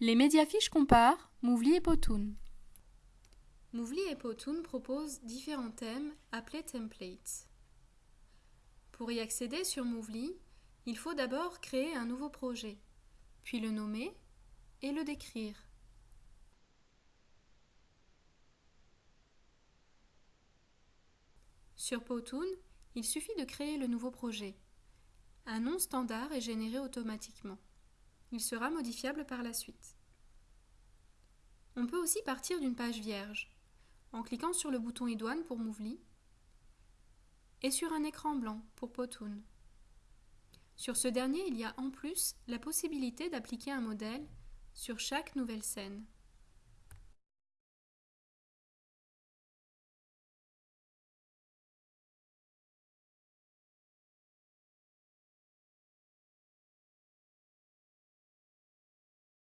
Les médiafiches comparent Mouvli et Powtoon. Mouvli et Powtoon proposent différents thèmes appelés templates. Pour y accéder sur Mouvli, il faut d'abord créer un nouveau projet, puis le nommer et le décrire. Sur Powtoon, il suffit de créer le nouveau projet. Un nom standard est généré automatiquement. Il sera modifiable par la suite. On peut aussi partir d'une page vierge, en cliquant sur le bouton idoine pour Mouvli et sur un écran blanc pour Powtoon. Sur ce dernier, il y a en plus la possibilité d'appliquer un modèle sur chaque nouvelle scène.